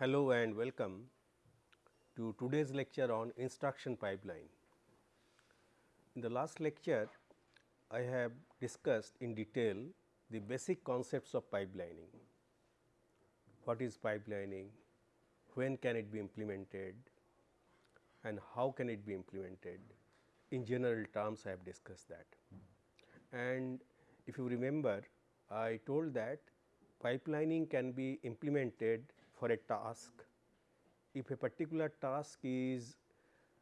Hello and welcome to today's lecture on instruction pipeline. In the last lecture, I have discussed in detail the basic concepts of pipelining. What is pipelining, when can it be implemented and how can it be implemented. In general terms, I have discussed that. And if you remember, I told that pipelining can be implemented for a task if a particular task is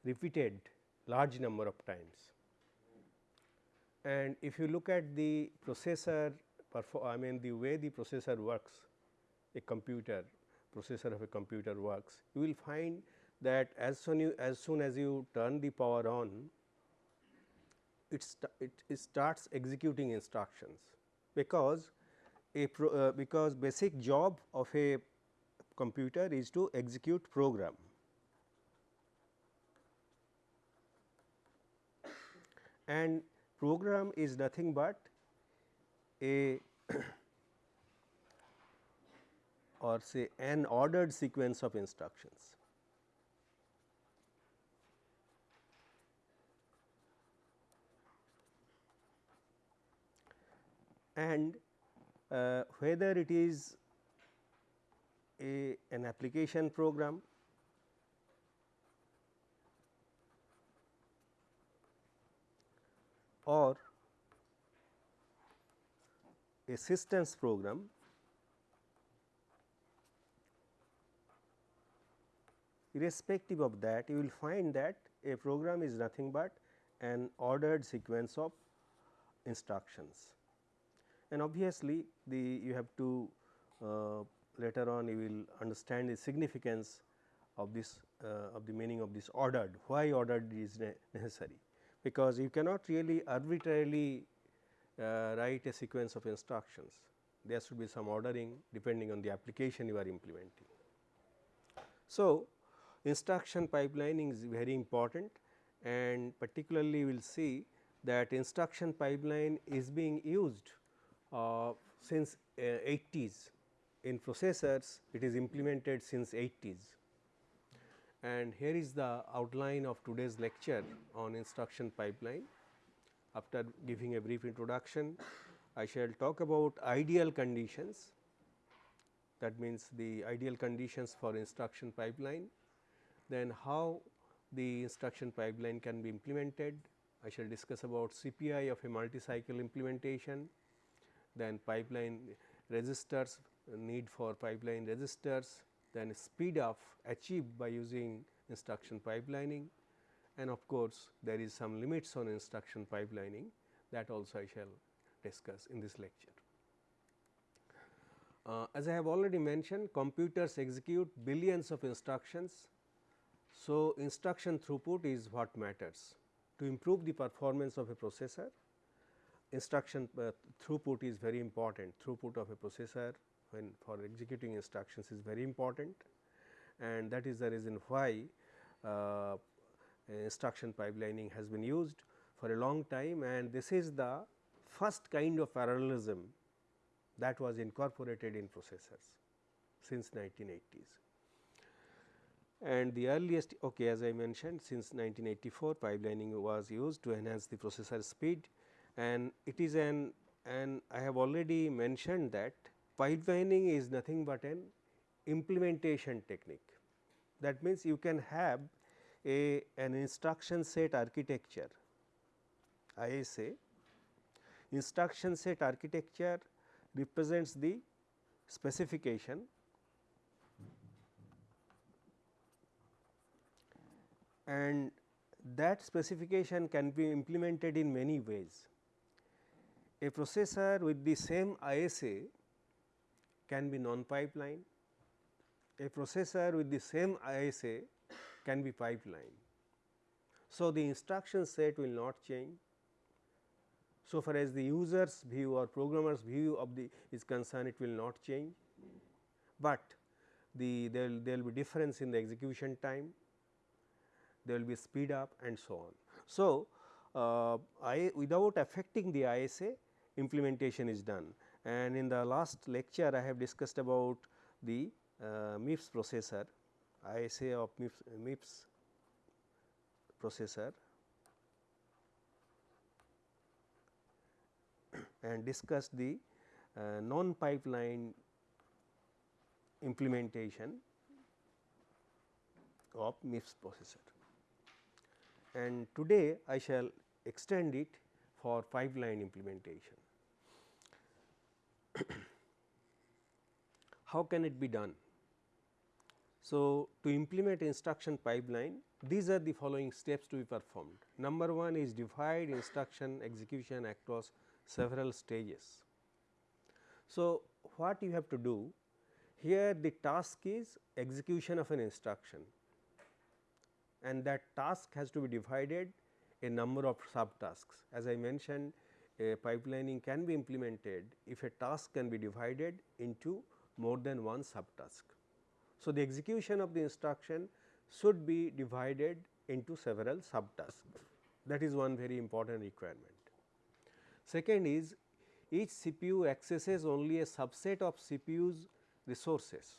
repeated large number of times. And if you look at the processor I mean the way the processor works a computer processor of a computer works you will find that as soon you as soon as you turn the power on it, st it, starts executing instructions because a pro, uh, because basic job of a computer is to execute program. And program is nothing but a or say an ordered sequence of instructions. And uh, whether it is a an application program or a systems program irrespective of that you will find that a program is nothing but an ordered sequence of instructions. And obviously, the you have to uh, later on you will understand the significance of this uh, of the meaning of this ordered, why ordered is ne necessary, because you cannot really arbitrarily uh, write a sequence of instructions. There should be some ordering depending on the application you are implementing. So, instruction pipelining is very important and particularly we will see that instruction pipeline is being used uh, since uh, 80s in processors it is implemented since 80s. And here is the outline of today's lecture on instruction pipeline. After giving a brief introduction, I shall talk about ideal conditions that means the ideal conditions for instruction pipeline, then how the instruction pipeline can be implemented. I shall discuss about CPI of a multi-cycle implementation, then pipeline registers need for pipeline registers, then speed up achieved by using instruction pipelining and of course, there is some limits on instruction pipelining that also I shall discuss in this lecture. Uh, as I have already mentioned computers execute billions of instructions. So, instruction throughput is what matters to improve the performance of a processor instruction uh, throughput is very important throughput of a processor when for executing instructions is very important. And that is the reason why uh, instruction pipelining has been used for a long time. And this is the first kind of parallelism that was incorporated in processors since 1980s. And the earliest okay as I mentioned since 1984 pipelining was used to enhance the processor speed. And it is an and I have already mentioned that pipelining is nothing but an implementation technique. That means, you can have a an instruction set architecture ISA instruction set architecture represents the specification and that specification can be implemented in many ways. A processor with the same ISA can be non-pipeline, a processor with the same ISA can be pipeline. So, the instruction set will not change. So far as the user's view or programmer's view of the is concerned, it will not change, but the there will, be difference in the execution time, there will be speed up and so on. So, uh, I without affecting the ISA implementation is done and in the last lecture I have discussed about the uh, MIPS processor, ISA of MIPS, MIPS processor and discussed the uh, non pipeline implementation of MIPS processor. And today I shall extend it for pipeline implementation. How can it be done? So, to implement instruction pipeline these are the following steps to be performed. Number 1 is divide instruction execution across several stages. So, what you have to do here the task is execution of an instruction and that task has to be divided a number of subtasks. As I mentioned a pipelining can be implemented if a task can be divided into more than one subtask. So, the execution of the instruction should be divided into several subtasks that is one very important requirement. Second is each CPU accesses only a subset of CPU's resources.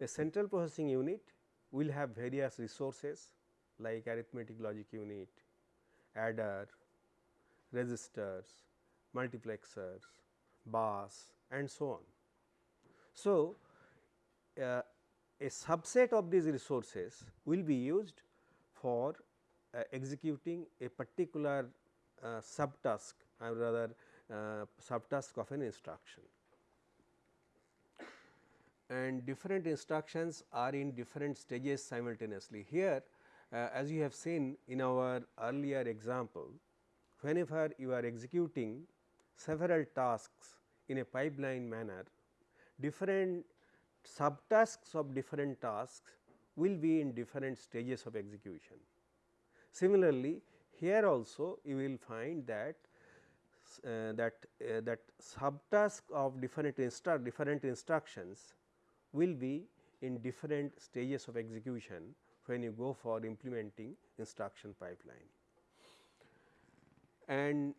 A central processing unit will have various resources like arithmetic logic unit, adder, registers, multiplexers, bus and so on. So, uh, a subset of these resources will be used for uh, executing a particular uh, subtask or rather uh, subtask of an instruction. And different instructions are in different stages simultaneously. Here uh, as you have seen in our earlier example, whenever you are executing several tasks in a pipeline manner, different subtasks of different tasks will be in different stages of execution. Similarly, here also you will find that uh, that uh, that subtask of different instru different instructions will be in different stages of execution when you go for implementing instruction pipeline. And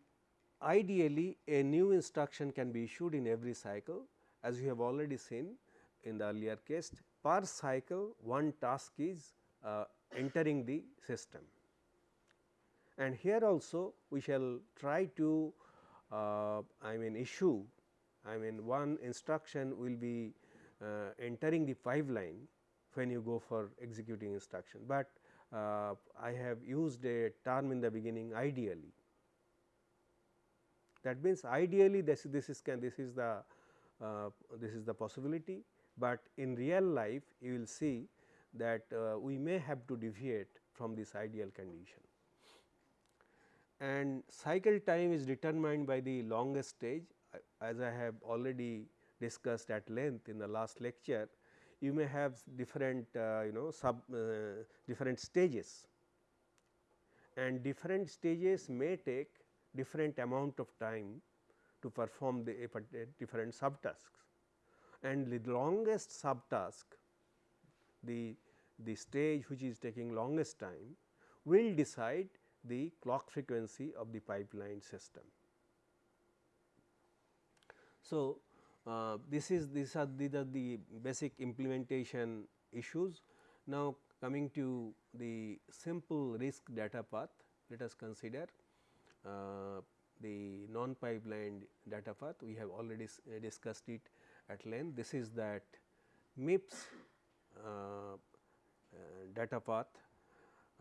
ideally a new instruction can be issued in every cycle as you have already seen in the earlier case per cycle one task is uh, entering the system. And here also we shall try to uh, I mean issue I mean one instruction will be uh, entering the pipeline when you go for executing instruction, but uh, I have used a term in the beginning ideally. That means, ideally this this is can this is the uh, this is the possibility. But in real life you will see that uh, we may have to deviate from this ideal condition. And cycle time is determined by the longest stage. As I have already discussed at length in the last lecture you may have different uh, you know sub uh, different stages. And different stages may take different amount of time to perform the different subtasks and the longest subtask the, the stage which is taking longest time will decide the clock frequency of the pipeline system. So, uh, this is these are, these are the basic implementation issues. Now, coming to the simple RISC data path, let us consider the non pipeline data path. We have already discussed it at length. This is that MIPS uh, uh, data path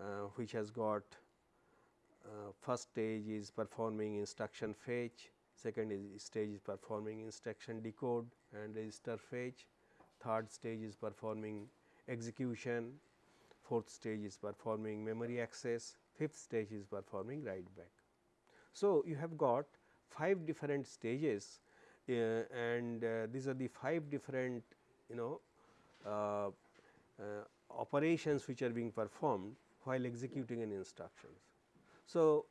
uh, which has got uh, first stage is performing instruction fetch, second is stage is performing instruction decode and register fetch, third stage is performing execution, fourth stage is performing memory access, fifth stage is performing write back. So, you have got 5 different stages uh, and uh, these are the 5 different you know uh, operations which are being performed while executing an instructions. So,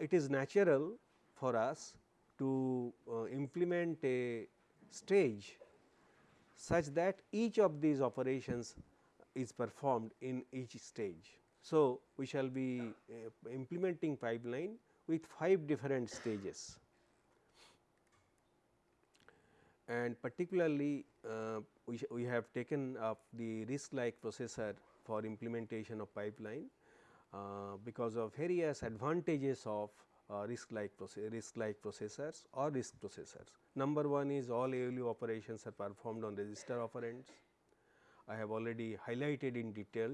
it is natural for us to implement a stage such that each of these operations is performed in each stage. So, we shall be uh, implementing pipeline with 5 different stages. and particularly uh, we, we have taken up the RISC like processor for implementation of pipeline uh, because of various advantages of uh, RISC like RISC like processors or RISC processors. Number one is all ALU operations are performed on register operands. I have already highlighted in detail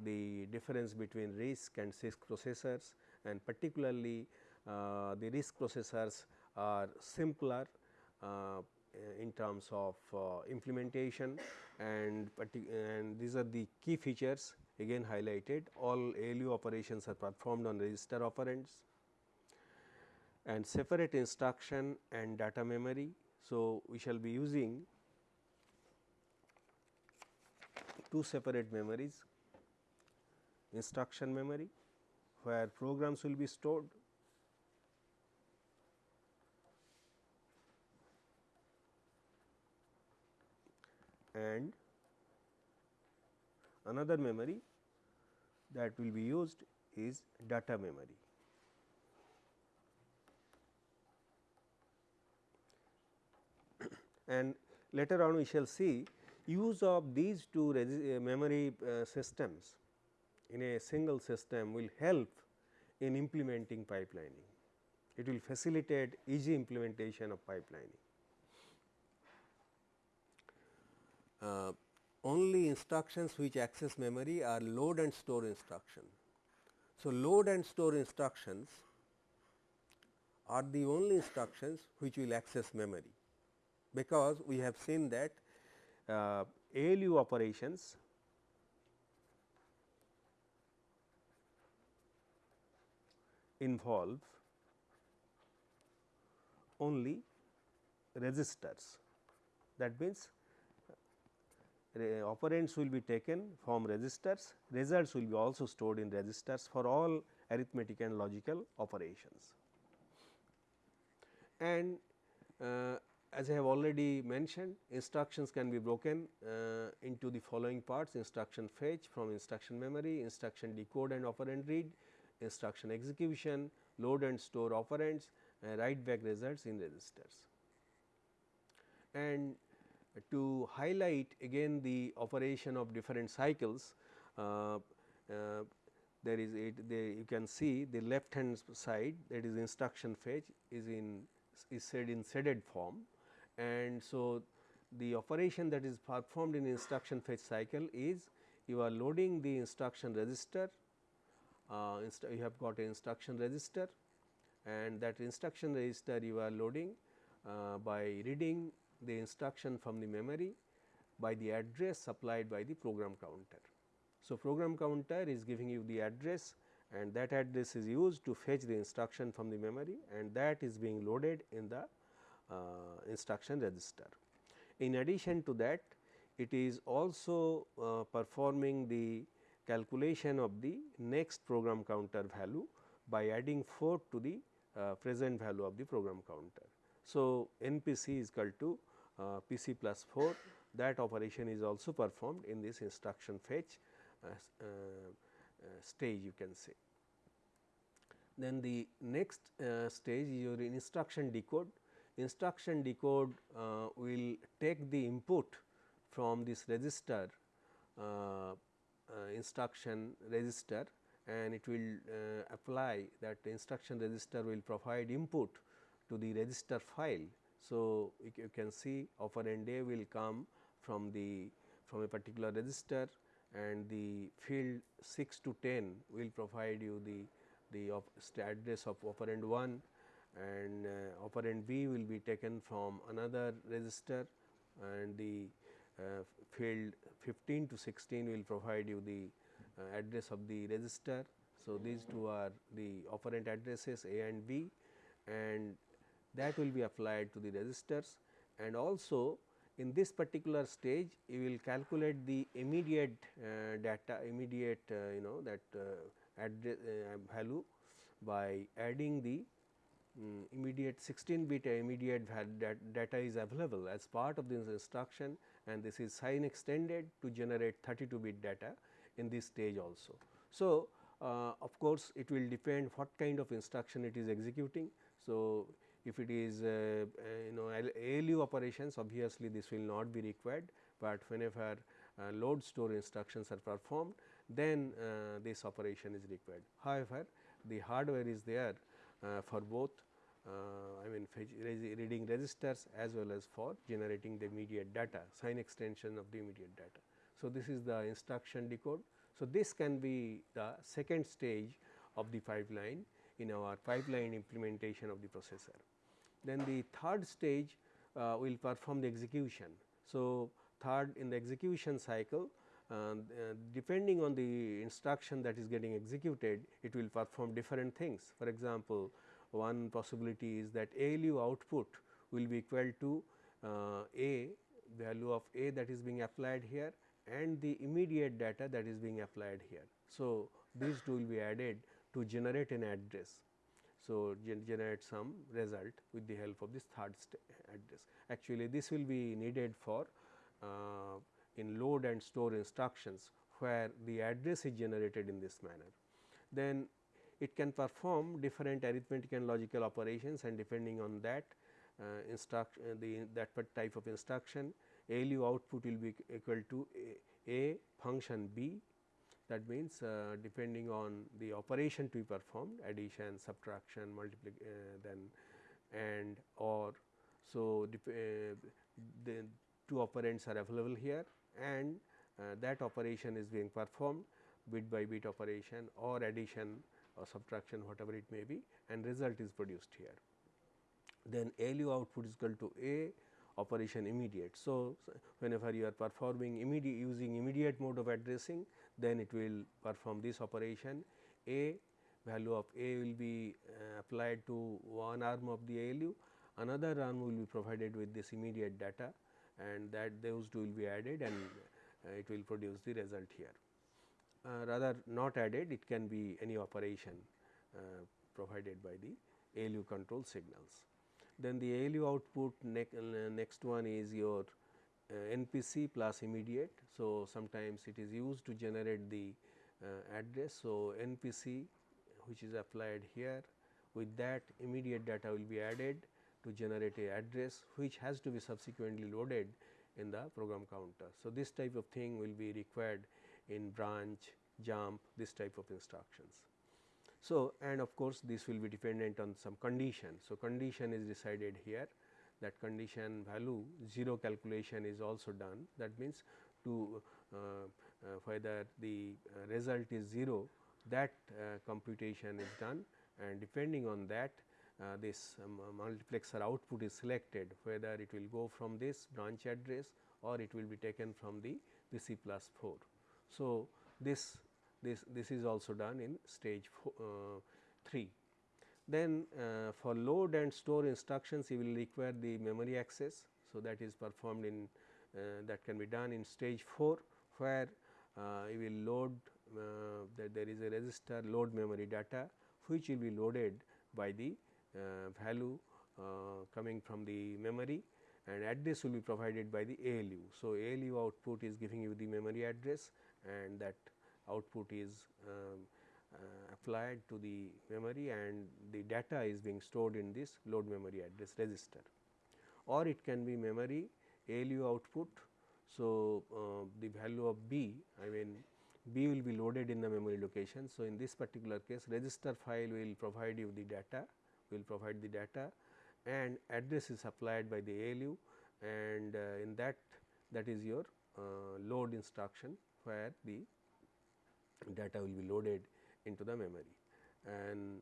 the difference between RISC and CISC processors and particularly uh, the RISC processors are simpler uh, in terms of uh, implementation and, and these are the key features again highlighted all ALU operations are performed on register operands and separate instruction and data memory. So, we shall be using two separate memories instruction memory where programs will be stored and another memory that will be used is data memory. and later on we shall see use of these two memory uh, systems in a single system will help in implementing pipelining. It will facilitate easy implementation of pipelining. Uh, only instructions which access memory are load and store instruction. So, load and store instructions are the only instructions which will access memory, because we have seen that uh, ALU operations involve only registers. That means, operands will be taken from registers, results will be also stored in registers for all arithmetic and logical operations. And uh, as I have already mentioned instructions can be broken uh, into the following parts instruction fetch from instruction memory, instruction decode and operand read, instruction execution, load and store operands and write back results in registers. And to highlight again the operation of different cycles, uh, uh, there is it there you can see the left hand side that is instruction fetch is in is said in shaded form and so the operation that is performed in instruction fetch cycle is you are loading the instruction register uh, you have got an instruction register and that instruction register you are loading uh, by reading the instruction from the memory by the address supplied by the program counter. So, program counter is giving you the address and that address is used to fetch the instruction from the memory and that is being loaded in the uh, instruction register. In addition to that it is also uh, performing the calculation of the next program counter value by adding 4 to the uh, present value of the program counter. So, NPC is equal to uh, PC plus 4 that operation is also performed in this instruction fetch uh, uh, uh stage you can say. Then the next uh, stage is your instruction decode. Instruction decode will take the input from this register instruction register and it will uh, apply that instruction register will provide input to the register file. So, you can see operand A will come from the from a particular register and the field 6 to 10 will provide you the the address of operand 1 and uh, operand B will be taken from another register and the uh, field 15 to 16 will provide you the uh, address of the register. So, these two are the operand addresses A and B and that will be applied to the registers and also in this particular stage you will calculate the immediate uh, data immediate uh, you know that uh, address uh, value by adding the um, immediate 16 bit immediate data is available as part of this instruction and this is sign extended to generate 32 bit data in this stage also. So, uh, of course, it will depend what kind of instruction it is executing. So, if it is uh, uh, you know ALU operations obviously this will not be required, but whenever uh, load store instructions are performed then uh, this operation is required. However, the hardware is there uh, for both I mean reading registers as well as for generating the immediate data sign extension of the immediate data. So, this is the instruction decode. So, this can be the second stage of the pipeline in our pipeline implementation of the processor. Then the third stage uh, will perform the execution. So, third in the execution cycle uh, uh, depending on the instruction that is getting executed it will perform different things. For example, one possibility is that ALU output will be equal to uh, A value of A that is being applied here and the immediate data that is being applied here. So, these two will be added to generate an address. So, gen generate some result with the help of this third address. Actually, this will be needed for uh, in load and store instructions where the address is generated in this manner. Then it can perform different arithmetic and logical operations and depending on that uh, instruct uh, the that type of instruction ALU output will be equal to a, a function b. That means uh, depending on the operation to be performed addition subtraction multiplication uh, then and or so uh, the two operands are available here and uh, that operation is being performed bit by bit operation or addition or subtraction whatever it may be and result is produced here. Then ALU output is equal to A operation immediate. So, whenever you are performing immediate using immediate mode of addressing then it will perform this operation A value of A will be uh, applied to one arm of the ALU another arm will be provided with this immediate data and that those two will be added and uh, it will produce the result here. Uh, rather not added it can be any operation uh, provided by the ALU control signals. Then the ALU output ne next one is your NPC plus immediate. So, sometimes it is used to generate the address. So, NPC which is applied here with that immediate data will be added to generate a address which has to be subsequently loaded in the program counter. So, this type of thing will be required in branch, jump, this type of instructions. So, and of course, this will be dependent on some condition. So, condition is decided here that condition value 0 calculation is also done that means to uh, uh, whether the uh, result is 0 that uh, computation is done and depending on that uh, this um, multiplexer output is selected whether it will go from this branch address or it will be taken from the PC plus 4. So, this this this is also done in stage four, uh, 3. Then uh, for load and store instructions you will require the memory access. So, that is performed in uh, that can be done in stage 4 where uh, you will load uh, that there is a register load memory data which will be loaded by the uh, value coming from the memory and address will be provided by the ALU. So, ALU output is giving you the memory address and that output is um, uh, applied to the memory and the data is being stored in this load memory address register or it can be memory ALU output. So, uh, the value of B I mean B will be loaded in the memory location. So, in this particular case register file will provide you the data will provide the data and address is supplied by the ALU and uh, in that that is your uh, load instruction where the data will be loaded into the memory. And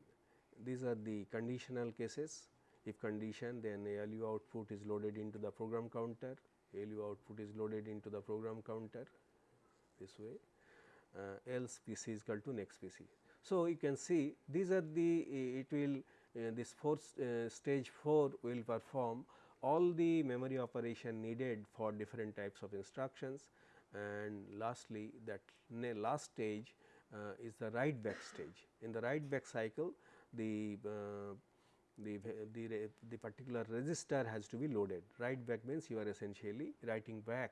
these are the conditional cases. If condition then ALU output is loaded into the program counter. ALU output is loaded into the program counter this way. Uh, else PC is equal to next PC. So, you can see these are the it will uh, this fourth uh, stage 4 will perform all the memory operation needed for different types of instructions and lastly that last stage uh, is the write back stage. In the write back cycle the uh, the, the, the particular register has to be loaded. Write back means you are essentially writing back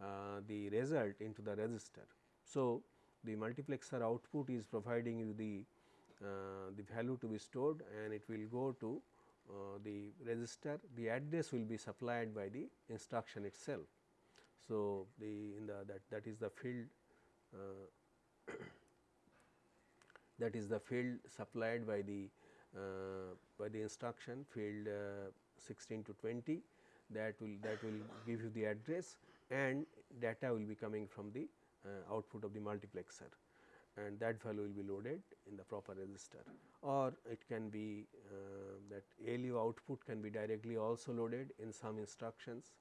uh, the result into the register. So, the multiplexer output is providing you the uh, the value to be stored and it will go to uh, the register the address will be supplied by the instruction itself. So, the in the that that is the field uh, that is the field supplied by the uh, by the instruction field uh, 16 to 20 that will that will give you the address and data will be coming from the uh, output of the multiplexer. And that value will be loaded in the proper register. Or it can be uh, that ALU output can be directly also loaded in some instructions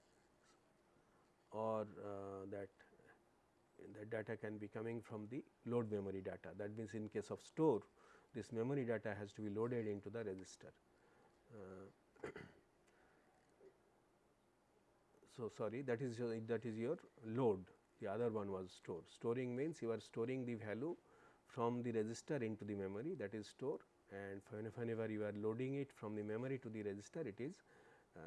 or uh, that the data can be coming from the load memory data. That means, in case of store this memory data has to be loaded into the register. Uh, so, sorry that is your, that is your load the other one was store. Storing means you are storing the value from the register into the memory that is store and whenever you are loading it from the memory to the register it is uh,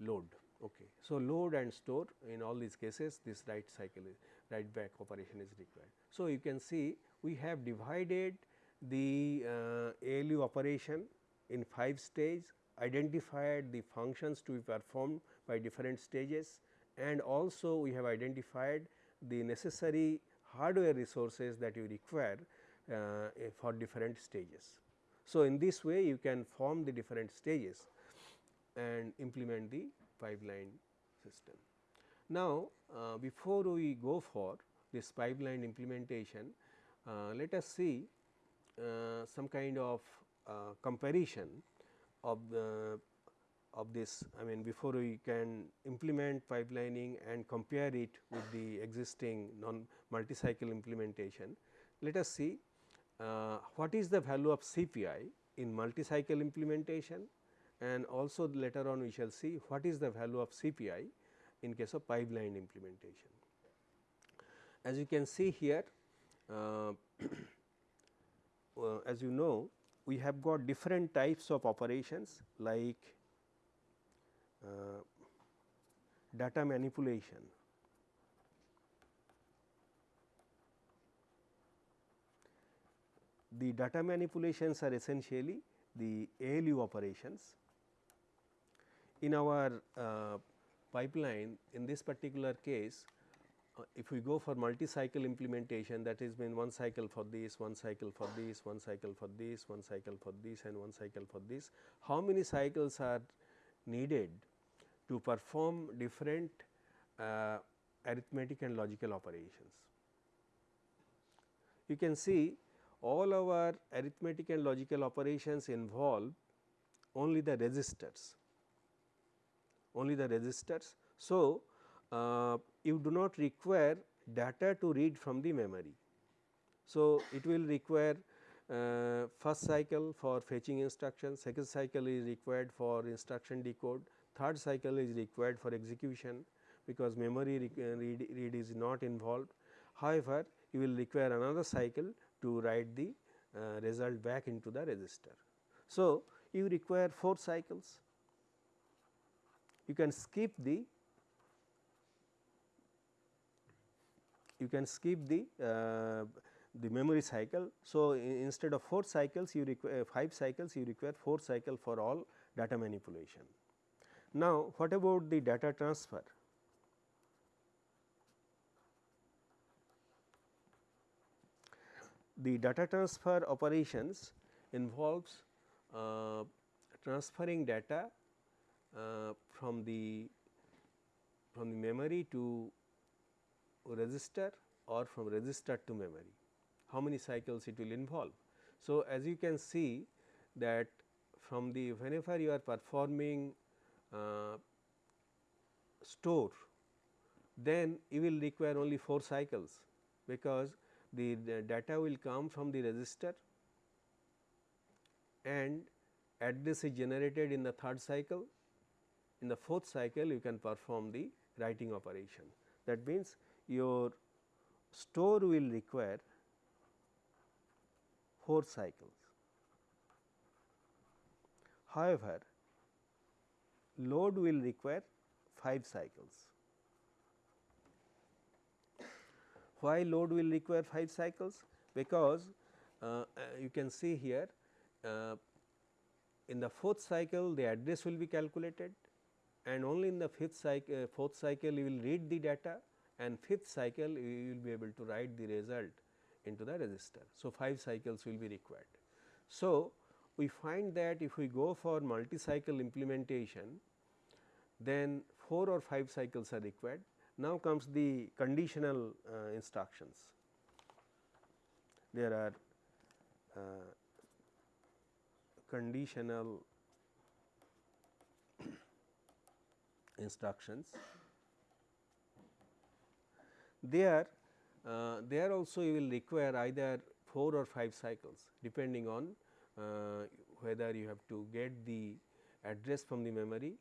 load. Okay. So, load and store in all these cases this write cycle is write back operation is required. So, you can see we have divided the uh, ALU operation in 5 stages, identified the functions to be performed by different stages and also we have identified the necessary hardware resources that you require uh, for different stages. So, in this way you can form the different stages and implement the pipeline system. Now, uh, before we go for this pipeline implementation, uh, let us see uh, some kind of uh, comparison of the of this I mean before we can implement pipelining and compare it with the existing non multi-cycle implementation. Let us see uh, what is the value of CPI in multi-cycle implementation and also later on we shall see what is the value of CPI in case of pipeline implementation. As you can see here uh, uh, as you know we have got different types of operations like uh, data manipulation. The data manipulations are essentially the ALU operations. In our uh, pipeline in this particular case uh, if we go for multi-cycle implementation that is mean one cycle for this, one cycle for this, one cycle for this, one cycle for this and one cycle for this. How many cycles are needed to perform different uh, arithmetic and logical operations. You can see all our arithmetic and logical operations involve only the registers, only the registers. So, uh, you do not require data to read from the memory. So, it will require uh, first cycle for fetching instruction, second cycle is required for instruction decode, third cycle is required for execution because memory uh, read, read is not involved. However, you will require another cycle to write the uh, result back into the register. So, you require 4 cycles. You can skip the you can skip the uh, the memory cycle. So, instead of 4 cycles you require 5 cycles you require 4 cycle for all data manipulation. Now, what about the data transfer? The data transfer operations involves uh, transferring data uh, from the from the memory to register or from register to memory. How many cycles it will involve? So, as you can see that from the whenever you are performing uh, store then you will require only 4 cycles because the, the, data will come from the register and address is generated in the third cycle. In the fourth cycle you can perform the writing operation. That means, your store will require 4 cycles. However, load will require 5 cycles. Why load will require 5 cycles? Because uh, uh, you can see here uh, in the fourth cycle the address will be calculated and only in the fifth cycle uh, fourth cycle you will read the data and fifth cycle you will be able to write the result into the register. So, 5 cycles will be required. So, we find that if we go for multi cycle implementation then 4 or 5 cycles are required. Now comes the conditional uh, instructions. There are uh, conditional instructions. There, uh, there also you will require either 4 or 5 cycles depending on uh, whether you have to get the address from the memory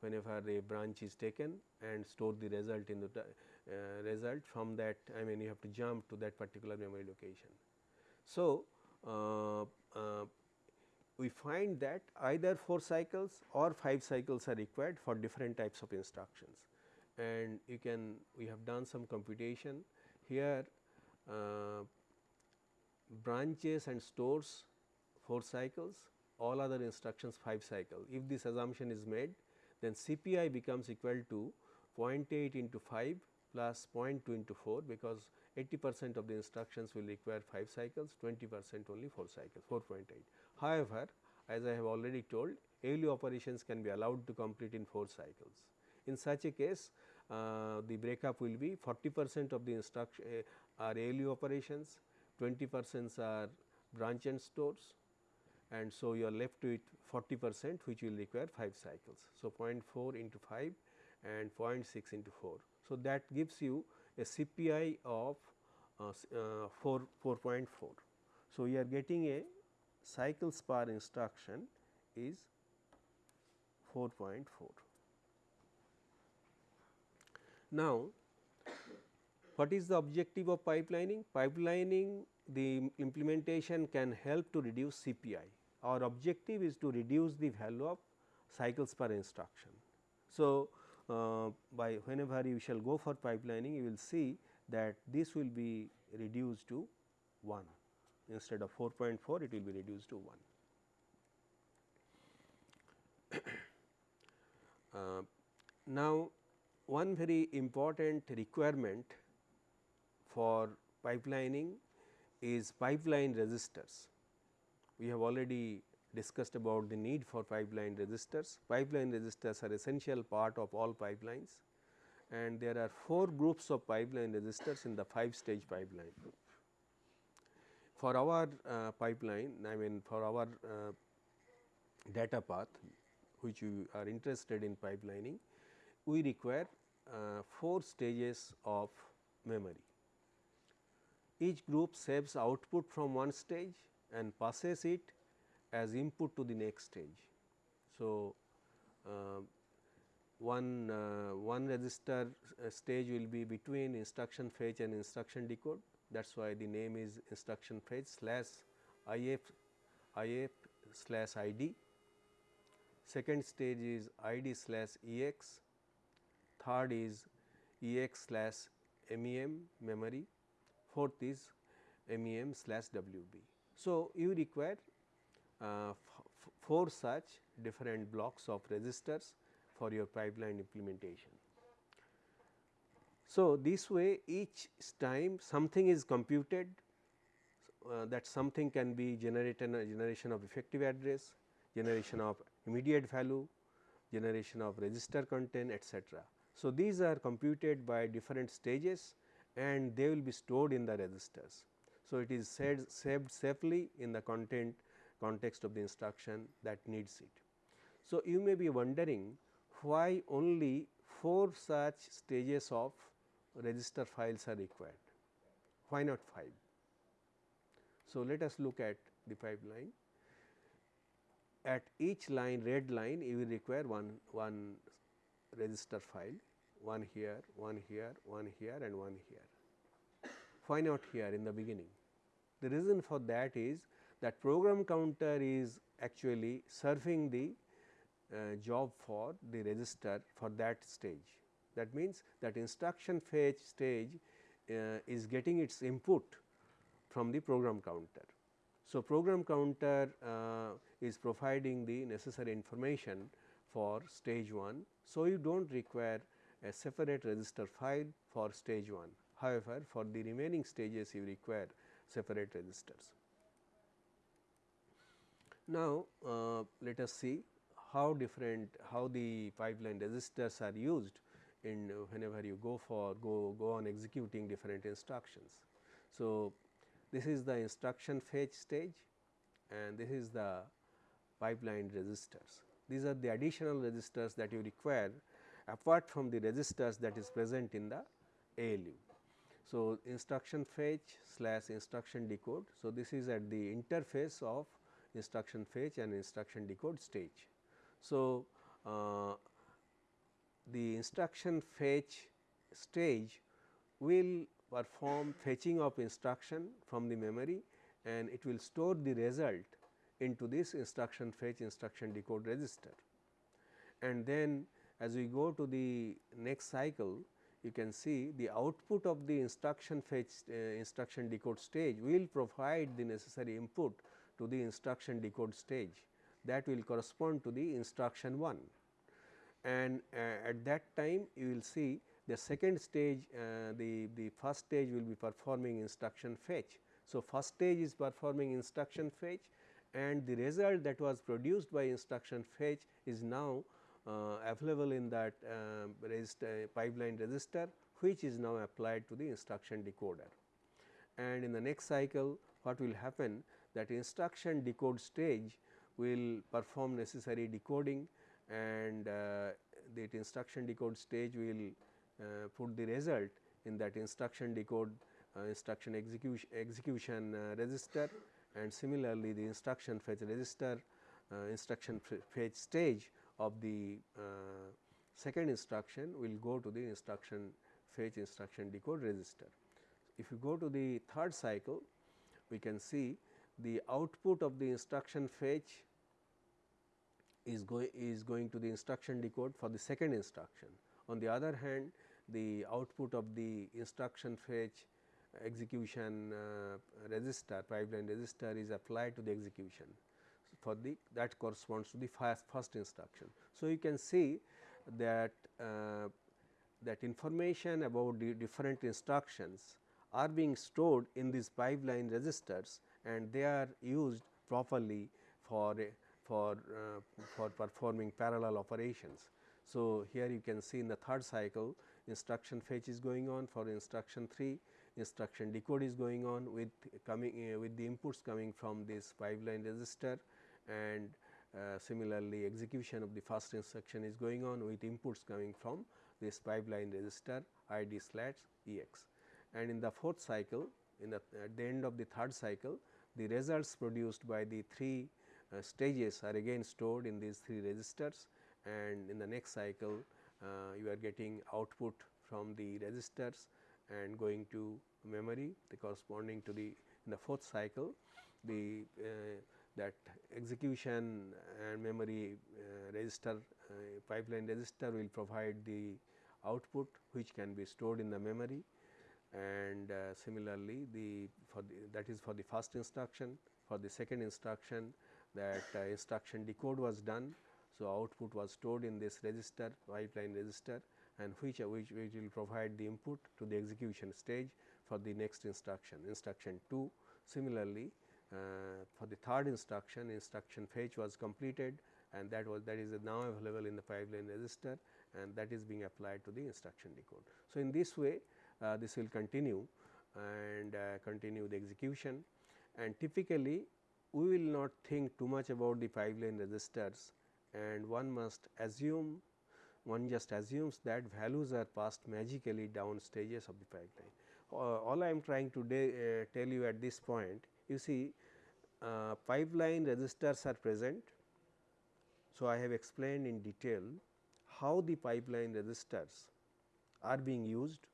whenever a branch is taken and store the result in the uh, result from that I mean you have to jump to that particular memory location. So, uh, uh, we find that either 4 cycles or 5 cycles are required for different types of instructions and you can we have done some computation here uh, branches and stores 4 cycles all other instructions 5 cycle. If this assumption is made then CPI becomes equal to 0.8 into 5 plus 0.2 into 4 because 80 percent of the instructions will require 5 cycles 20 percent only 4 cycles 4.8. However, as I have already told ALU operations can be allowed to complete in 4 cycles. In such a case uh, the breakup will be 40 percent of the instruction uh, are ALU operations, 20 percent are branch and stores and so you are left with 40 percent which will require 5 cycles. So, 0.4 into 5 and 0.6 into 4. So, that gives you a CPI of uh, uh, 4 4.4. So, we are getting a cycles per instruction is 4.4. Now, what is the objective of pipelining? Pipelining the implementation can help to reduce CPI. Our objective is to reduce the value of cycles per instruction. So, uh, by whenever you shall go for pipelining you will see that this will be reduced to 1 instead of 4.4 it will be reduced to 1. uh, now, one very important requirement for pipelining is pipeline registers. We have already discussed about the need for pipeline registers. Pipeline registers are essential part of all pipelines and there are 4 groups of pipeline registers in the 5 stage pipeline. For our uh, pipeline, I mean for our uh, data path which you are interested in pipelining, we require uh, 4 stages of memory. Each group saves output from one stage and passes it as input to the next stage. So, uh, one, uh, one register stage will be between instruction fetch and instruction decode that is why the name is instruction fetch slash if if slash id. Second stage is id slash ex, third is ex slash mem memory, fourth is mem slash wb. So, you require uh, four such different blocks of registers for your pipeline implementation. So, this way each time something is computed uh, that something can be generated generation of effective address, generation of immediate value, generation of register content etc. So, these are computed by different stages and they will be stored in the registers. So, it is said, saved safely in the content context of the instruction that needs it. So, you may be wondering why only 4 such stages of register files are required. Why not 5? So, let us look at the pipeline. At each line red line you will require one, one register file, one here, one here, one here and one here. Why not here in the beginning? The reason for that is that program counter is actually serving the uh, job for the register for that stage. That means, that instruction fetch stage uh, is getting its input from the program counter. So, program counter uh, is providing the necessary information for stage 1. So, you do not require a separate register file for stage 1. However, for the remaining stages you require separate registers. Now, uh, let us see how different how the pipeline registers are used in whenever you go for go go on executing different instructions. So, this is the instruction fetch stage and this is the pipeline registers. These are the additional registers that you require apart from the registers that is present in the ALU. So, instruction fetch slash instruction decode. So, this is at the interface of instruction fetch and instruction decode stage. So, uh, the instruction fetch stage will perform fetching of instruction from the memory and it will store the result into this instruction fetch instruction decode register. And then as we go to the next cycle you can see the output of the instruction fetch uh, instruction decode stage will provide the necessary input to the instruction decode stage that will correspond to the instruction 1 and uh, at that time you will see the second stage uh, the, the first stage will be performing instruction fetch. So, first stage is performing instruction fetch and the result that was produced by instruction fetch is now uh, available in that uh, register, pipeline register which is now applied to the instruction decoder. And in the next cycle what will happen that instruction decode stage will perform necessary decoding and uh, that instruction decode stage will uh, put the result in that instruction decode uh, instruction execution, execution register and similarly the instruction fetch register instruction fetch stage of the second instruction will go to the instruction fetch instruction decode register. If you go to the third cycle we can see the output of the instruction fetch is, go is going to the instruction decode for the second instruction. On the other hand, the output of the instruction fetch execution uh, register pipeline register is applied to the execution so, for the that corresponds to the first, first instruction. So, you can see that uh, that information about the different instructions are being stored in these pipeline registers and they are used properly for for uh, for performing parallel operations. So, here you can see in the third cycle instruction fetch is going on for instruction 3, instruction decode is going on with coming uh, with the inputs coming from this pipeline register and uh, similarly execution of the first instruction is going on with inputs coming from this pipeline register id slash ex. And in the fourth cycle in the at the end of the third cycle the results produced by the three stages are again stored in these three registers and in the next cycle uh, you are getting output from the registers and going to memory the corresponding to the in the fourth cycle the uh, that execution and memory uh, register uh, pipeline register will provide the output which can be stored in the memory and uh, similarly the for the that is for the first instruction for the second instruction that uh, instruction decode was done. So, output was stored in this register pipeline register and which, which, which will provide the input to the execution stage for the next instruction instruction 2. Similarly, uh, for the third instruction instruction fetch was completed and that was that is now available in the pipeline register and that is being applied to the instruction decode. So, in this way uh, this will continue and uh, continue the execution and typically we will not think too much about the pipeline registers and one must assume one just assumes that values are passed magically down stages of the pipeline. Uh, all I am trying to uh, tell you at this point you see uh, pipeline registers are present. So, I have explained in detail how the pipeline registers are being used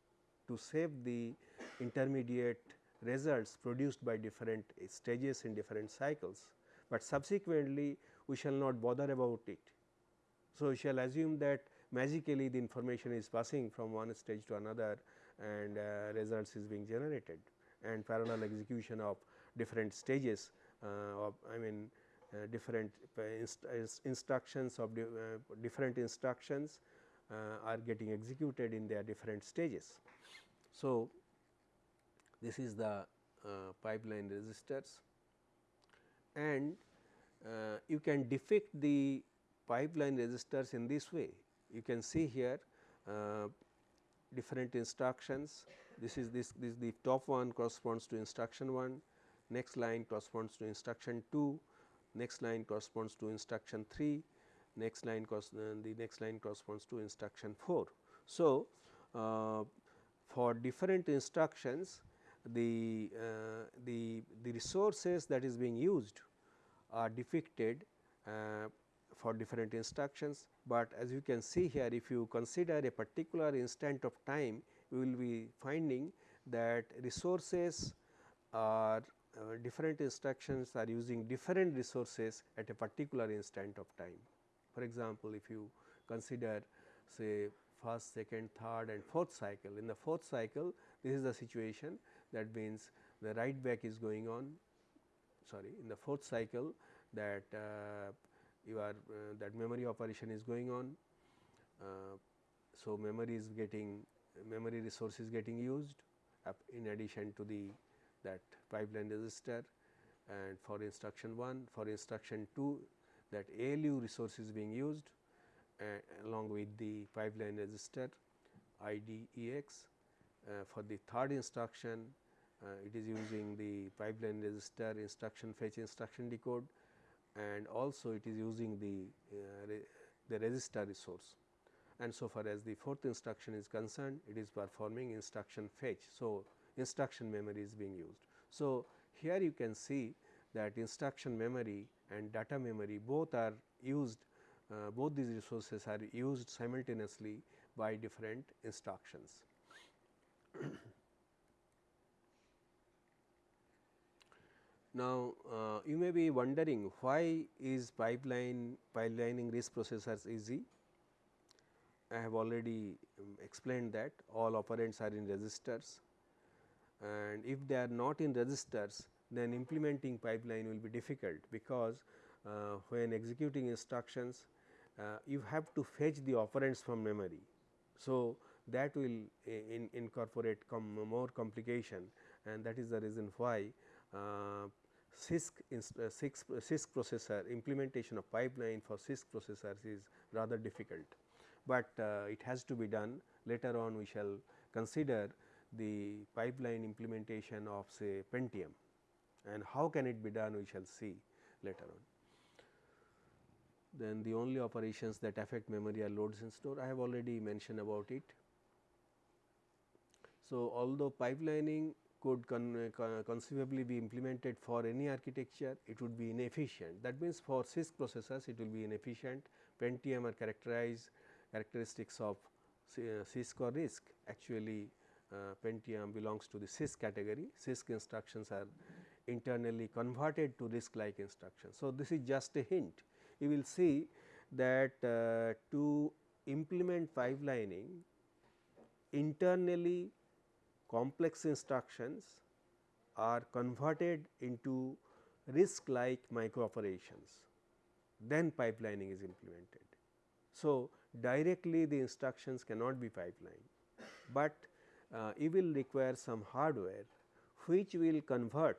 to save the intermediate results produced by different stages in different cycles, but subsequently we shall not bother about it. So, we shall assume that magically the information is passing from one stage to another and uh, results is being generated and parallel execution of different stages uh, of I mean uh, different uh, inst instructions of di different instructions are getting executed in their different stages. So, this is the pipeline registers and you can depict the pipeline registers in this way. You can see here uh, different instructions. This is this, this the top one corresponds to instruction 1, next line corresponds to instruction 2, next line corresponds to instruction 3, next line uh, the next line corresponds to instruction 4. So, uh, for different instructions the, uh, the, the resources that is being used are depicted uh, for different instructions, but as you can see here if you consider a particular instant of time you will be finding that resources are uh, different instructions are using different resources at a particular instant of time. For example, if you consider say first, second, third and fourth cycle. In the fourth cycle this is the situation that means the write back is going on sorry in the fourth cycle that uh, you are uh, that memory operation is going on. Uh, so, memory is getting memory resource is getting used in addition to the that pipeline register and for instruction 1 for instruction 2 that ALU resource is being used uh, along with the pipeline register IDEX. Uh, for the third instruction it is using the pipeline register instruction fetch instruction decode and also it is using the, uh, re the register resource. And so far as the fourth instruction is concerned, it is performing instruction fetch. So, instruction memory is being used. So, here you can see that instruction memory and data memory both are used, uh, both these resources are used simultaneously by different instructions. Now, uh, you may be wondering why is pipeline pipelining RISC processors easy? I have already um, explained that all operands are in registers and if they are not in registers then implementing pipeline will be difficult because uh, when executing instructions uh, you have to fetch the operands from memory. So, that will in incorporate com more complication and that is the reason why uh, CISC, CISC, CISC processor implementation of pipeline for CISC processors is rather difficult, but uh, it has to be done later on we shall consider the pipeline implementation of say Pentium and how can it be done we shall see later on. Then the only operations that affect memory are loads and store I have already mentioned about it. So, although pipelining could con uh, conceivably be implemented for any architecture, it would be inefficient. That means, for CISC processors it will be inefficient. Pentium are characterized characteristics of CISC or RISC. Actually, uh, Pentium belongs to the CISC category. CISC instructions are internally converted to RISC like instructions. So, this is just a hint. You will see that uh, to implement pipelining internally complex instructions are converted into RISC like micro operations, then pipelining is implemented. So, directly the instructions cannot be pipelined, but uh, it will require some hardware which will convert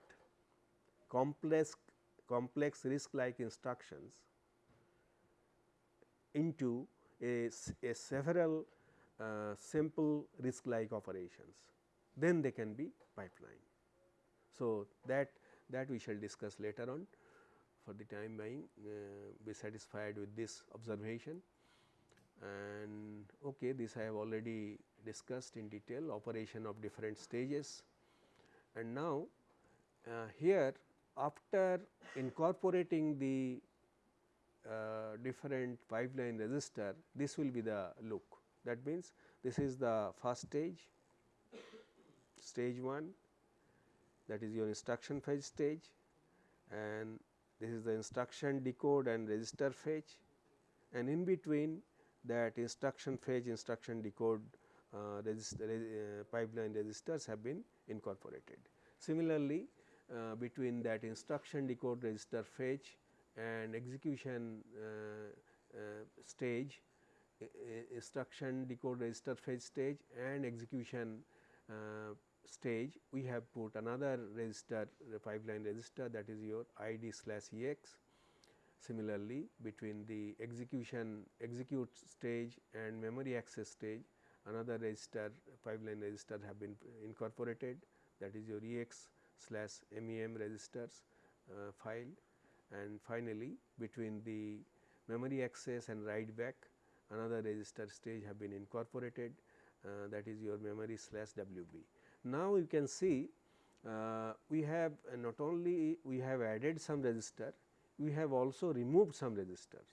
complex complex RISC like instructions into a, a several uh, simple RISC like operations then they can be pipeline. So, that that we shall discuss later on. For the time being uh, be satisfied with this observation. And okay this I have already discussed in detail operation of different stages. And now uh, here after incorporating the uh, different pipeline register this will be the look. That means this is the first stage stage 1 that is your instruction fetch stage and this is the instruction decode and register fetch and in between that instruction fetch instruction decode uh, uh, pipeline registers have been incorporated. Similarly, uh, between that instruction decode register fetch and execution uh, uh, stage instruction decode register fetch stage and execution uh, stage we have put another register pipeline register that is your id slash ex. Similarly, between the execution execute stage and memory access stage another register pipeline register have been incorporated that is your ex slash mem registers uh, file and finally, between the memory access and write back another register stage have been incorporated uh, that is your memory slash WB. Now, you can see uh, we have uh, not only we have added some register, we have also removed some registers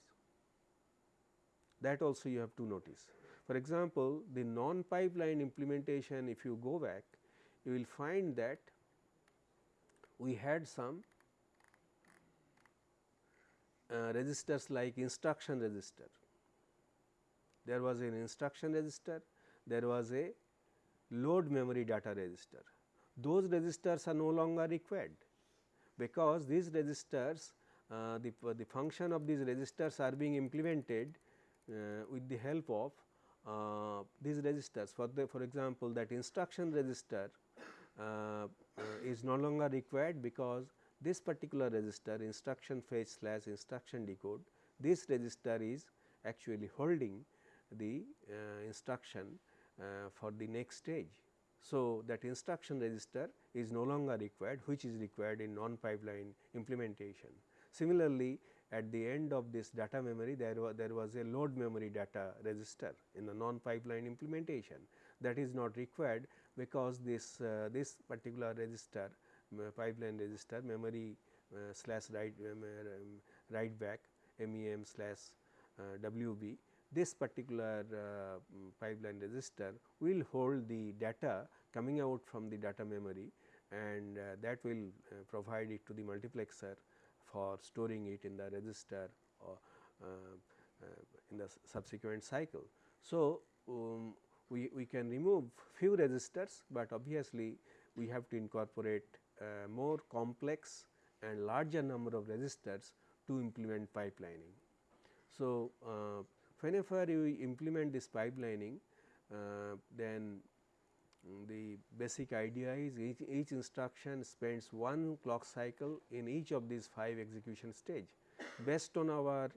that also you have to notice. For example, the non pipeline implementation if you go back you will find that we had some uh, registers like instruction register. There was an instruction register, there was a load memory data register. Those registers are no longer required, because these registers uh, the, the function of these registers are being implemented uh, with the help of uh, these registers. For the for example, that instruction register uh, uh, is no longer required because this particular register instruction fetch slash instruction decode this register is actually holding the uh, instruction for the next stage. So, that instruction register is no longer required which is required in non pipeline implementation. Similarly, at the end of this data memory there was there was a load memory data register in the non pipeline implementation that is not required because this uh, this particular register pipeline register memory uh, slash write um, write back mem slash uh, wb this particular uh, pipeline register will hold the data coming out from the data memory and uh, that will uh, provide it to the multiplexer for storing it in the register or in the subsequent cycle. So, um, we, we can remove few registers, but obviously we have to incorporate uh, more complex and larger number of registers to implement pipelining. So, uh, whenever you implement this pipelining, uh, then the basic idea is each, each instruction spends one clock cycle in each of these 5 execution stage. Based on our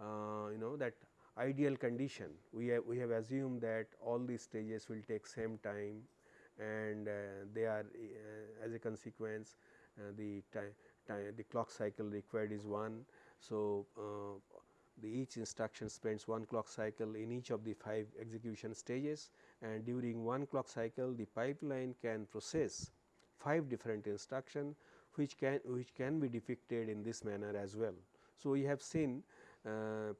uh, you know that ideal condition, we have, we have assumed that all these stages will take same time and uh, they are uh, as a consequence uh, the time, time the clock cycle required is 1. So, the each instruction spends one clock cycle in each of the 5 execution stages and during one clock cycle the pipeline can process 5 different instruction which can which can be depicted in this manner as well. So, we have seen uh,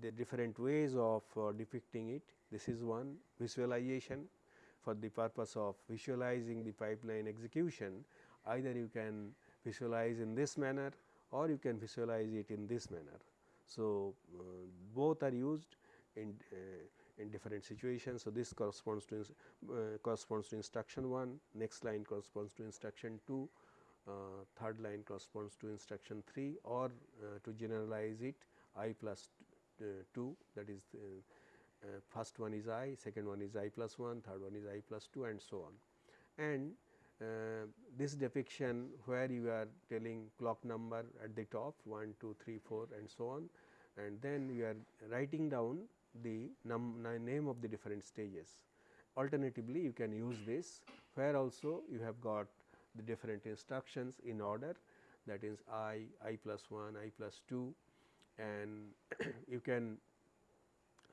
the, different ways of uh, depicting it this is one visualization for the purpose of visualizing the pipeline execution either you can visualize in this manner or you can visualize it in this manner. So, uh, both are used in uh, in different situations. So, this corresponds to uh, corresponds to instruction 1, next line corresponds to instruction 2, uh, third line corresponds to instruction 3 or uh, to generalize it i plus uh, 2 that is first one is i, second one is i plus 1, third one is i plus 2 and so on. And this depiction where you are telling clock number at the top 1, 2, 3, 4 and so on and then you are writing down the name of the different stages. Alternatively, you can use this where also you have got the different instructions in order that is i, i plus 1, i plus 2 and you can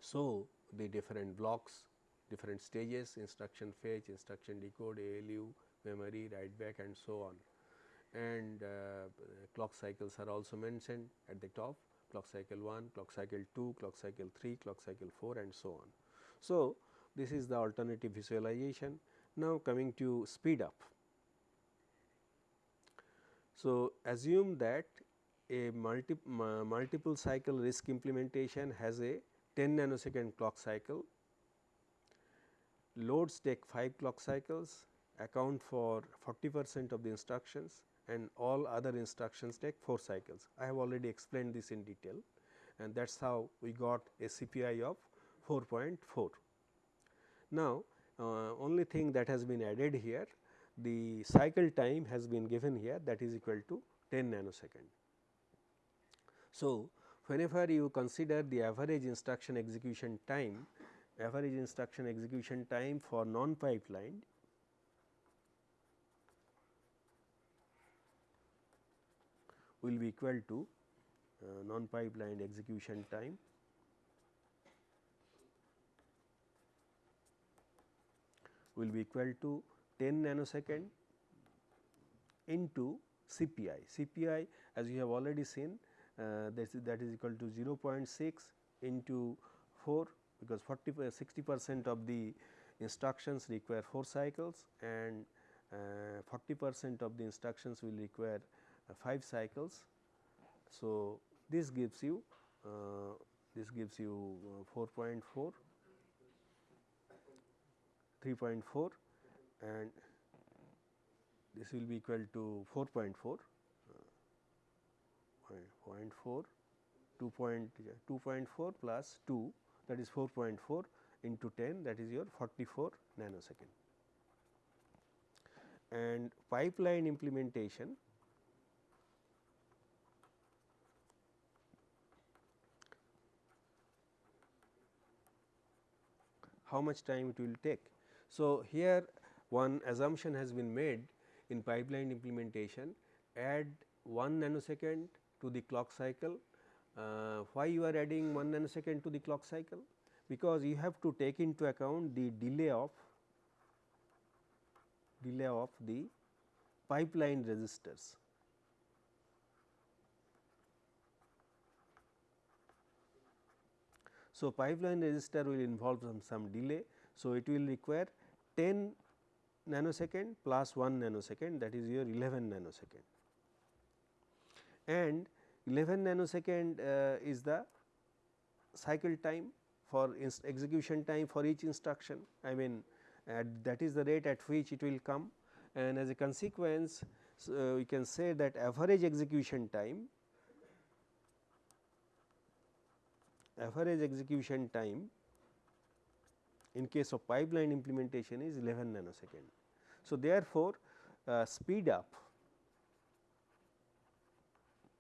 show the different blocks, different stages, instruction fetch, instruction decode, ALU, memory, write back and so on. And uh, clock cycles are also mentioned at the top, clock cycle 1, clock cycle 2, clock cycle 3, clock cycle 4 and so on. So, this is the alternative visualization. Now, coming to speed up. So, assume that a multi, multiple cycle RISC implementation has a 10 nanosecond clock cycle, loads take 5 clock cycles, account for 40 percent of the instructions and all other instructions take 4 cycles. I have already explained this in detail and that is how we got a CPI of 4.4. Now, uh, only thing that has been added here the cycle time has been given here that is equal to 10 nanosecond. So, whenever you consider the average instruction execution time, average instruction execution time for non pipelined will be equal to uh, non pipelined execution time will be equal to 10 nanosecond into CPI. CPI as you have already seen uh, that, is, that is equal to 0.6 into 4 because 40 60 percent of the instructions require 4 cycles and uh, 40 percent of the instructions will require uh, Uh, 5 cycles. So, this gives you uh, this gives you uh, 4.4 3.4 and this will be equal to 4.4 0.4 2.4 uh, plus 2 that is 4.4 into 10 that is your 44 nanosecond. And pipeline implementation how much time it will take. So, here one assumption has been made in pipeline implementation add 1 nanosecond to the clock cycle. Uh, why you are adding 1 nanosecond to the clock cycle? Because you have to take into account the delay of delay of the pipeline resistors. So, pipeline resistor will involve some, some delay. So, it will require 10 nanosecond plus 1 nanosecond that is your 11 nanosecond and 11 nanosecond uh, is the cycle time for execution time for each instruction. I mean that is the rate at which it will come and as a consequence so we can say that average execution time average execution time in case of pipeline implementation is 11 nanosecond. So, therefore, uh, speed up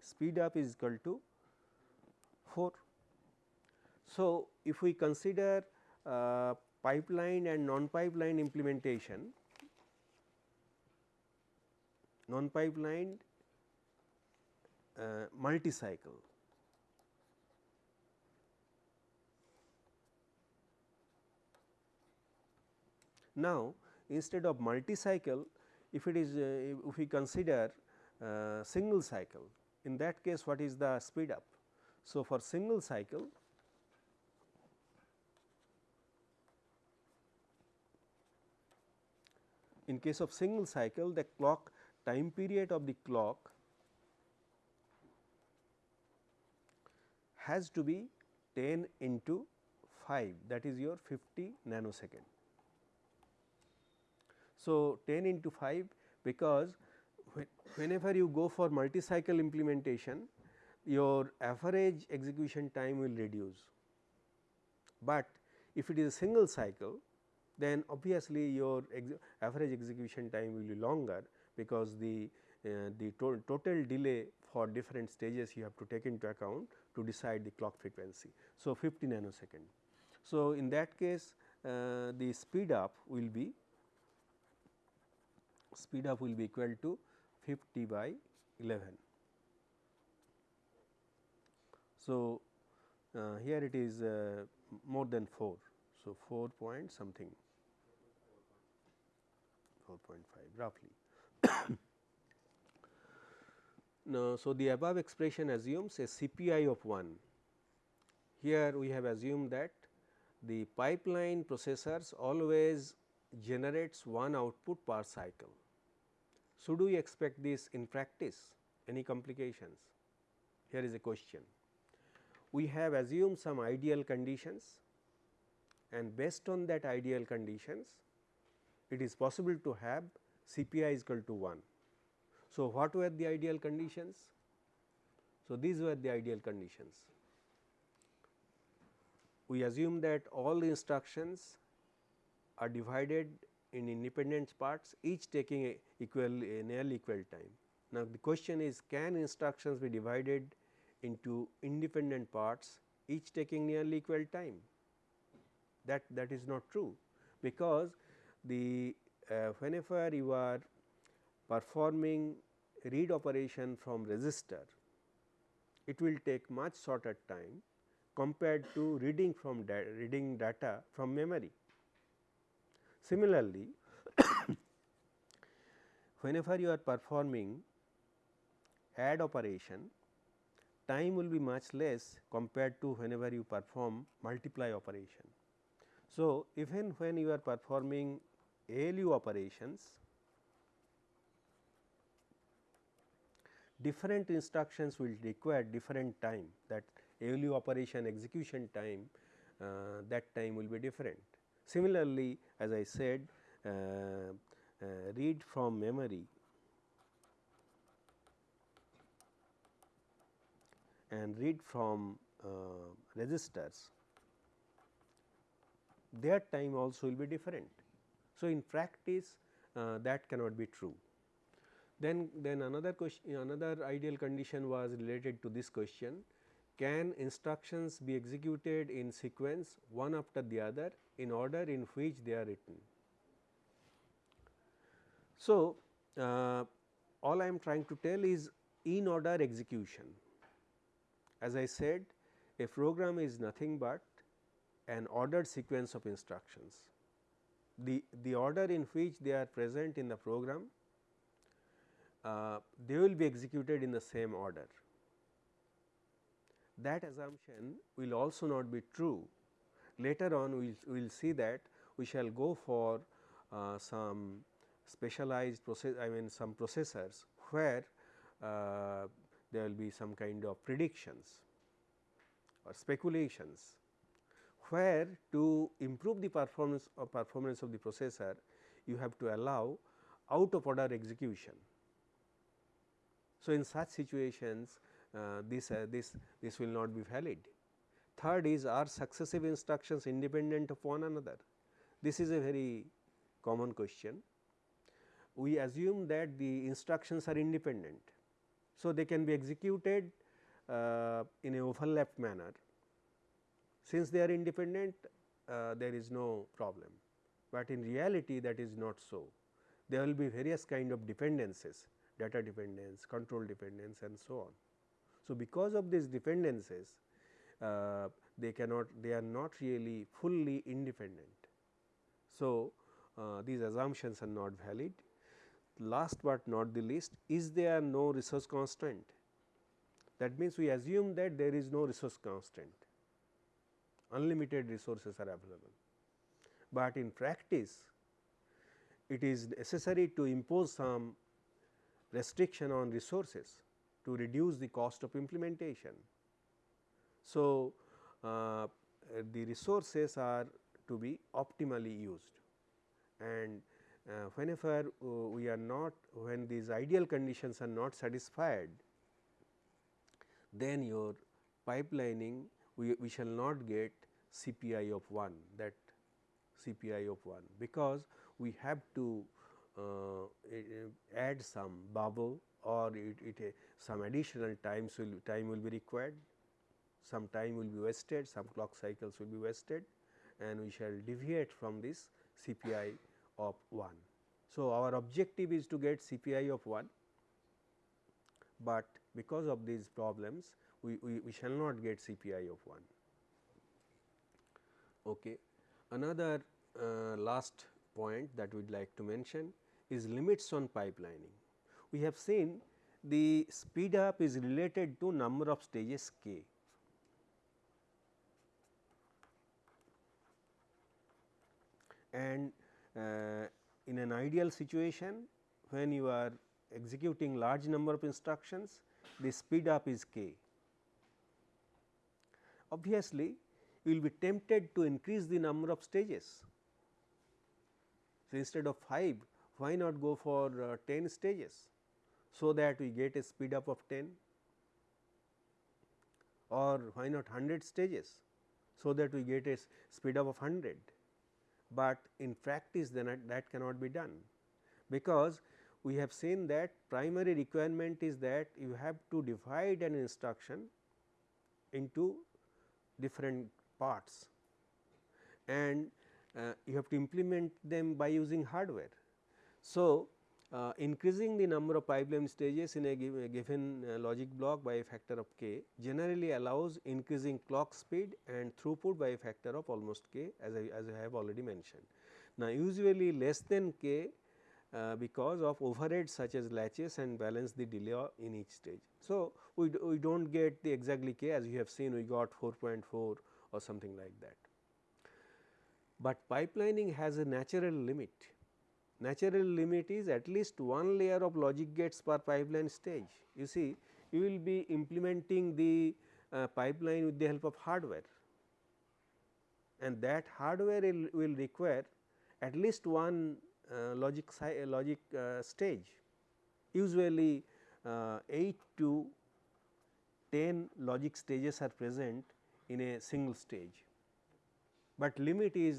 speed up is equal to 4. So, if we consider uh, pipeline and non pipeline implementation, non pipeline uh, multi cycle. Now, instead of multi cycle, if it is uh, if we consider uh, single cycle, in that case what is the speed up. So, for single cycle in case of single cycle the clock time period of the clock has to be 10 into 5 that is your 50 nanosecond. So, 10 into 5 because whenever you go for multi cycle implementation your average execution time will reduce, but if it is a single cycle then obviously your ex average execution time will be longer because the uh, the to total delay for different stages you have to take into account to decide the clock frequency. So, 50 nanosecond. So, in that case uh, the speed up will be speed up will be equal to 50 by 11. So, uh, here it is uh, more than 4. So, 4 point something 4.5 roughly. now, so the above expression assumes a CPI of 1. Here we have assumed that the pipeline processors always generates one output per cycle. So, do we expect this in practice any complications? Here is a question. We have assumed some ideal conditions and based on that ideal conditions it is possible to have CPI is equal to 1. So, what were the ideal conditions? So, these were the ideal conditions. We assume that all the instructions are divided in independent parts each taking a equal a nearly equal time. Now, the question is can instructions be divided into independent parts each taking nearly equal time that that is not true because the uh, whenever you are performing read operation from register it will take much shorter time compared to reading from da reading data from memory. Similarly, whenever you are performing add operation, time will be much less compared to whenever you perform multiply operation. So, even when you are performing ALU operations, different instructions will require different time that ALU operation execution time uh, that time will be different. Similarly, as I said uh, uh, read from memory and read from uh, registers their time also will be different. So, in practice uh, that cannot be true. Then, then another question another ideal condition was related to this question can instructions be executed in sequence one after the other in order in which they are written. So, uh, all I am trying to tell is in order execution. As I said a program is nothing but an ordered sequence of instructions. The, the order in which they are present in the program, uh, they will be executed in the same order. That assumption will also not be true. Later on we will we'll see that we shall go for uh, some specialized process I mean some processors where uh, there will be some kind of predictions or speculations where to improve the performance or performance of the processor you have to allow out of order execution. So, in such situations uh, this uh, this this will not be valid. Third is are successive instructions independent of one another. This is a very common question. We assume that the instructions are independent. So, they can be executed uh, in a overlapped manner since they are independent uh, there is no problem, but in reality that is not so. There will be various kind of dependencies data dependence, control dependence and so on. So, because of these dependencies uh, they cannot they are not really fully independent. So, uh, these assumptions are not valid. Last but not the least is there no resource constraint that means we assume that there is no resource constraint unlimited resources are available. But in practice it is necessary to impose some restriction on resources to reduce the cost of implementation. So, uh, the resources are to be optimally used. And uh, whenever uh, we are not when these ideal conditions are not satisfied then your pipelining we, we shall not get CPI of 1 that CPI of 1 because we have to uh, add some bubble or it, it some additional times will time will be required, some time will be wasted, some clock cycles will be wasted and we shall deviate from this CPI of 1. So, our objective is to get CPI of 1, but because of these problems we, we, we shall not get CPI of 1. Okay. Another uh, last point that we would like to mention is limits on pipelining. We have seen the speed up is related to number of stages k. And uh, in an ideal situation when you are executing large number of instructions the speed up is k. Obviously, you will be tempted to increase the number of stages. So, instead of 5 why not go for uh, 10 stages. so that we get a speed up of 10 or why not 100 stages so that we get a speed up of 100, but in practice then that cannot be done because we have seen that primary requirement is that you have to divide an instruction into different parts and uh, you have to implement them by using hardware. So, uh, increasing the number of pipeline stages in a, give, a given uh, logic block by a factor of k generally allows increasing clock speed and throughput by a factor of almost k as I, as I have already mentioned. Now, usually less than k uh, because of overheads such as latches and balance the delay in each stage. So, we, we do not get the exactly k as you have seen we got 4.4 or something like that. But pipelining has a natural limit natural limit is at least one layer of logic gates per pipeline stage. You see you will be implementing the uh, pipeline with the help of hardware and that hardware will, will require at least one uh, logic logic uh, stage usually uh, 8 to 10 logic stages are present in a single stage, but limit is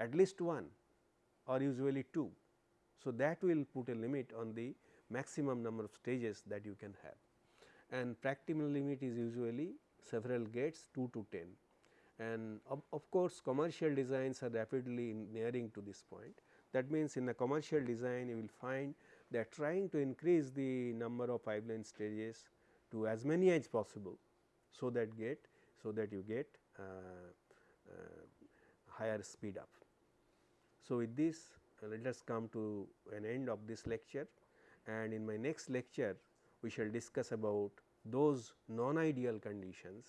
at least 1 or usually 2. So, that will put a limit on the maximum number of stages that you can have and practical limit is usually several gates 2 to 10 and of, of course, commercial designs are rapidly nearing to this point. That means, in a commercial design you will find they are trying to increase the number of pipeline stages to as many as possible. So, that get so that you get uh, uh, higher speed up. So, with this let us come to an end of this lecture and in my next lecture we shall discuss about those non-ideal conditions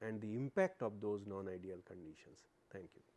and the impact of those non-ideal conditions. Thank you.